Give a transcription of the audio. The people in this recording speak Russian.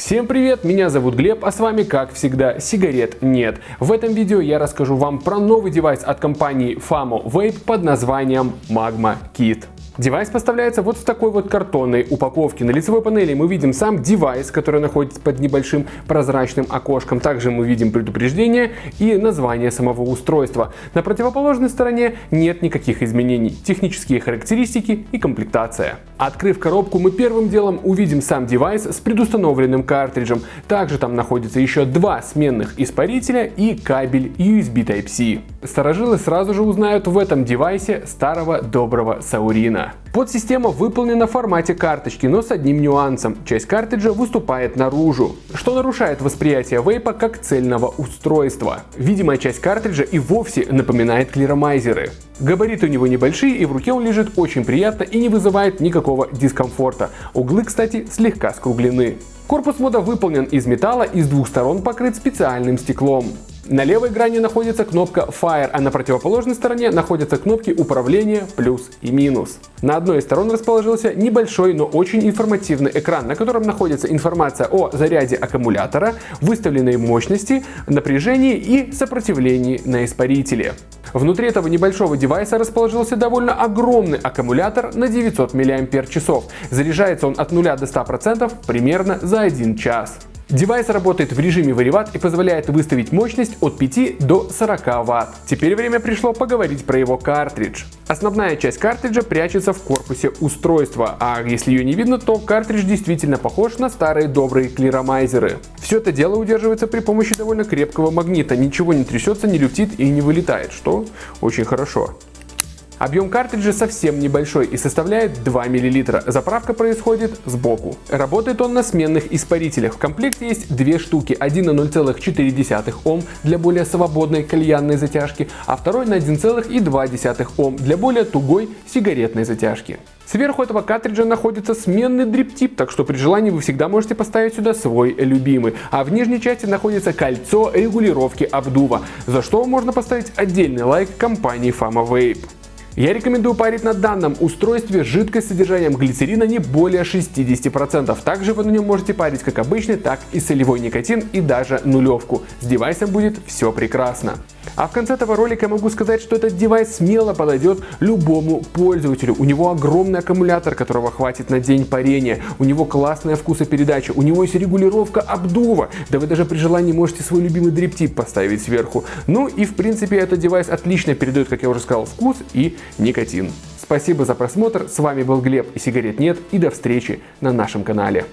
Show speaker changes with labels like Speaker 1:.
Speaker 1: Всем привет, меня зовут Глеб, а с вами, как всегда, сигарет нет. В этом видео я расскажу вам про новый девайс от компании Famo Vape под названием Magma Kit. Девайс поставляется вот в такой вот картонной упаковке. На лицевой панели мы видим сам девайс, который находится под небольшим прозрачным окошком. Также мы видим предупреждение и название самого устройства. На противоположной стороне нет никаких изменений. Технические характеристики и комплектация. Открыв коробку, мы первым делом увидим сам девайс с предустановленным картриджем. Также там находится еще два сменных испарителя и кабель USB Type-C. Старожилы сразу же узнают в этом девайсе старого доброго Саурина. Подсистема выполнена в формате карточки, но с одним нюансом. Часть картриджа выступает наружу, что нарушает восприятие вейпа как цельного устройства. Видимая часть картриджа и вовсе напоминает клиромайзеры. Габариты у него небольшие и в руке он лежит очень приятно и не вызывает никакого дискомфорта. Углы, кстати, слегка скруглены. Корпус мода выполнен из металла и с двух сторон покрыт специальным стеклом. На левой грани находится кнопка Fire, а на противоположной стороне находятся кнопки управления плюс и минус. На одной из сторон расположился небольшой, но очень информативный экран, на котором находится информация о заряде аккумулятора, выставленной мощности, напряжении и сопротивлении на испарителе. Внутри этого небольшого девайса расположился довольно огромный аккумулятор на 900 мАч. Заряжается он от 0 до 100% примерно за 1 час. Девайс работает в режиме variwatt и позволяет выставить мощность от 5 до 40 Вт. Теперь время пришло поговорить про его картридж. Основная часть картриджа прячется в корпусе устройства, а если ее не видно, то картридж действительно похож на старые добрые клиромайзеры. Все это дело удерживается при помощи довольно крепкого магнита, ничего не трясется, не люфтит и не вылетает, что очень хорошо. Объем картриджа совсем небольшой и составляет 2 мл. Заправка происходит сбоку. Работает он на сменных испарителях. В комплекте есть две штуки. Один на 0,4 Ом для более свободной кальянной затяжки, а второй на 1,2 Ом для более тугой сигаретной затяжки. Сверху этого картриджа находится сменный дриптип, так что при желании вы всегда можете поставить сюда свой любимый. А в нижней части находится кольцо регулировки обдува, за что можно поставить отдельный лайк компании Fama Vape. Я рекомендую парить на данном устройстве жидкость с содержанием глицерина не более 60%. Также вы на нем можете парить как обычный, так и солевой никотин и даже нулевку. С девайсом будет все прекрасно. А в конце этого ролика я могу сказать, что этот девайс смело подойдет любому пользователю. У него огромный аккумулятор, которого хватит на день парения. У него классная вкусопередача. У него есть регулировка обдува. Да вы даже при желании можете свой любимый дриптип поставить сверху. Ну и в принципе этот девайс отлично передает, как я уже сказал, вкус и никотин. Спасибо за просмотр. С вами был Глеб и сигарет нет. И до встречи на нашем канале.